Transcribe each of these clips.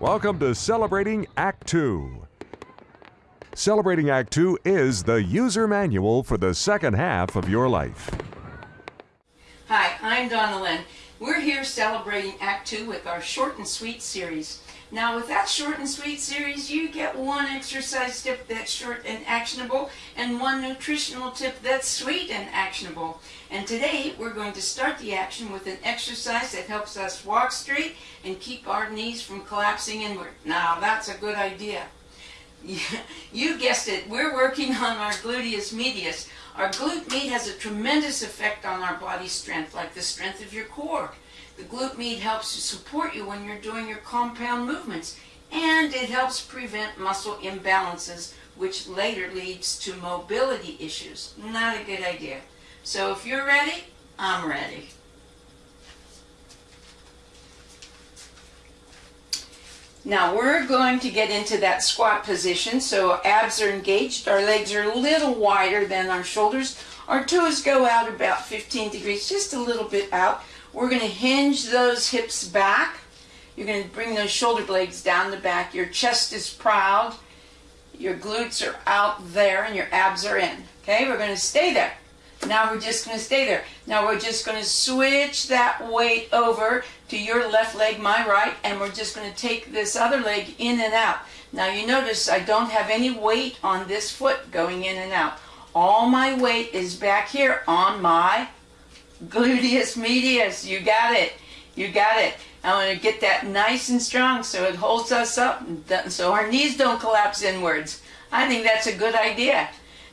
Welcome to Celebrating Act 2. Celebrating Act 2 is the user manual for the second half of your life. Hi, I'm Donna Lynn. We're here celebrating Act 2 with our short and sweet series. Now with that short and sweet series, you get one exercise tip that's short and actionable and one nutritional tip that's sweet and actionable. And today we're going to start the action with an exercise that helps us walk straight and keep our knees from collapsing inward. Now that's a good idea. You guessed it, we're working on our gluteus medius. Our glute med has a tremendous effect on our body strength, like the strength of your core. The glute med helps to support you when you're doing your compound movements, and it helps prevent muscle imbalances, which later leads to mobility issues. Not a good idea. So if you're ready, I'm ready. Now we're going to get into that squat position. So abs are engaged, our legs are a little wider than our shoulders. Our toes go out about 15 degrees, just a little bit out. We're going to hinge those hips back. You're going to bring those shoulder blades down the back. Your chest is proud. Your glutes are out there and your abs are in. Okay, we're going to stay there. Now we're just going to stay there. Now we're just going to switch that weight over to your left leg, my right, and we're just going to take this other leg in and out. Now you notice I don't have any weight on this foot going in and out. All my weight is back here on my gluteus medius. You got it. You got it. I want to get that nice and strong so it holds us up so our knees don't collapse inwards. I think that's a good idea.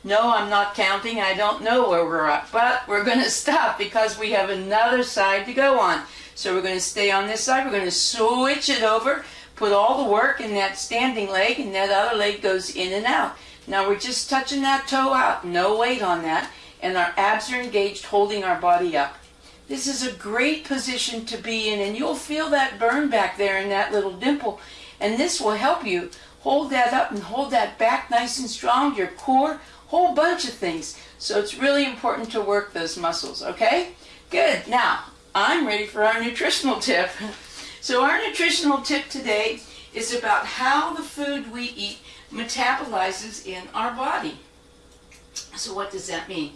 No, I'm not counting. I don't know where we're at. But we're going to stop because we have another side to go on. So we're going to stay on this side. We're going to switch it over, put all the work in that standing leg, and that other leg goes in and out. Now we're just touching that toe out. No weight on that. And our abs are engaged, holding our body up. This is a great position to be in, and you'll feel that burn back there in that little dimple. And this will help you hold that up and hold that back nice and strong, your core, whole bunch of things. So it's really important to work those muscles, okay? Good. Now, I'm ready for our nutritional tip. So our nutritional tip today is about how the food we eat metabolizes in our body. So what does that mean?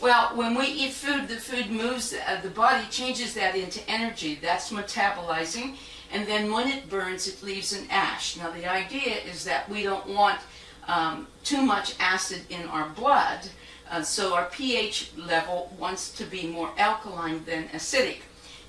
Well, when we eat food, the food moves, uh, the body changes that into energy. That's metabolizing. And then when it burns, it leaves an ash. Now the idea is that we don't want um, too much acid in our blood, uh, so our pH level wants to be more alkaline than acidic.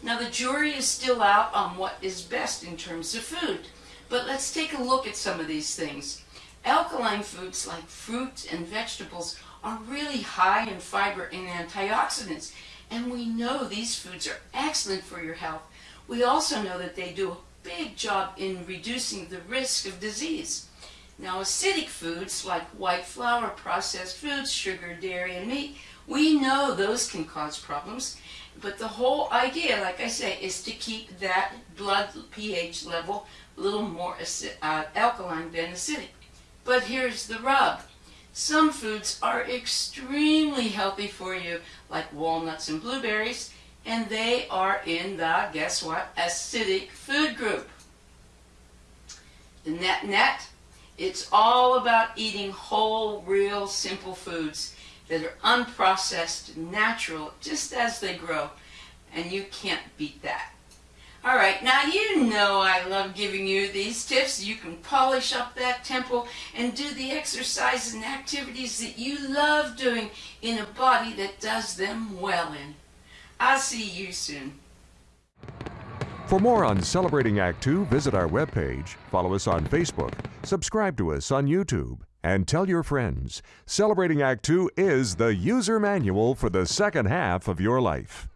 Now the jury is still out on what is best in terms of food, but let's take a look at some of these things. Alkaline foods like fruits and vegetables are really high in fiber and antioxidants, and we know these foods are excellent for your health. We also know that they do a big job in reducing the risk of disease. Now acidic foods like white flour, processed foods, sugar, dairy, and meat, we know those can cause problems. But the whole idea, like I say, is to keep that blood pH level a little more uh, alkaline than acidic. But here's the rub. Some foods are extremely healthy for you, like walnuts and blueberries, and they are in the, guess what, acidic food group. The net net, it's all about eating whole, real, simple foods that are unprocessed, natural, just as they grow. And you can't beat that. All right, now you know I love giving you these tips. You can polish up that temple and do the exercises and activities that you love doing in a body that does them well in. I'll see you soon. For more on Celebrating Act 2, visit our webpage, follow us on Facebook, subscribe to us on YouTube, and tell your friends. Celebrating Act 2 is the user manual for the second half of your life.